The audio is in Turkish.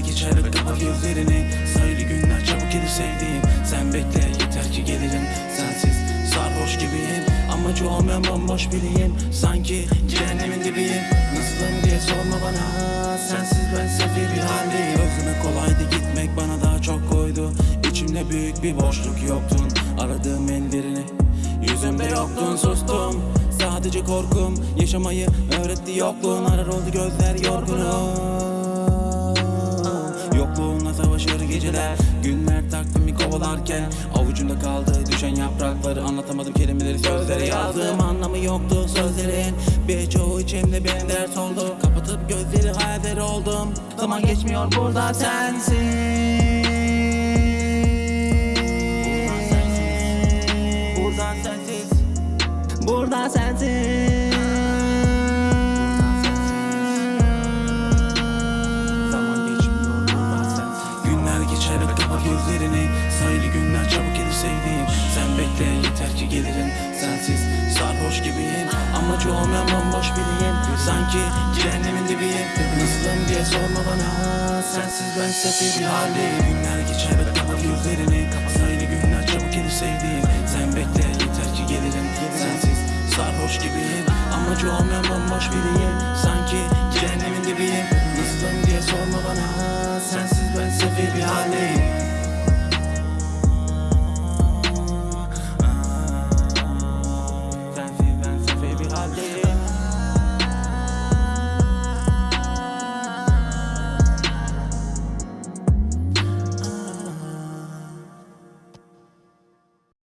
geçer ve kapat gözlerini. Sayılı günler çabuk gelir sevdiğim. Sen bekle yeter ki gelirim. Sensiz sarhoş gibiyim. Amacı olmayan bomboş biriyim. Sanki cehennemin dibiyim. Nasılım diye sorma bana. Sensiz ben sefil bir haldeyim. Özlemek kolaydı gitmek bana daha çok koydu. İçimde büyük bir boşluk yoktun. Aradığım ellerini Yüzümde yoktun sustum. Sadece korkum yaşamayı öğretti yokluğun. Arar oldu gözler yorgunum savaşır geceler. Günler takvimi kovalarken Avucumda kaldı düşen yaprakları. Anlatamadım kelimeleri sözlere yazdım Anlamı yoktu sözlerin. Birçoğu içimde bir ders oldu. Kapatıp gözleri hayaller oldum. Zaman geçmiyor burada sensiz Burada sensiz Burada sensiz bekle yeter ki gelirim. Sensiz sarhoş gibiyim. Amacı olmayan bomboş biriyim. Sanki cehennemin dibiyim. Nasılım diye sorma bana. Sensiz ben sefil bir haldeyim. Günler geçer kapat gözlerini. Sayılı günler çabuk gelir sevdiğim. Sen bekle yeter ki gelirim. Sensiz sarhoş gibiyim. Amacı olmayan bomboş biriyim. Sanki cehennemin dibiyim. Nasılım diye sorma bana. Sensiz ben sefil bir haldeyim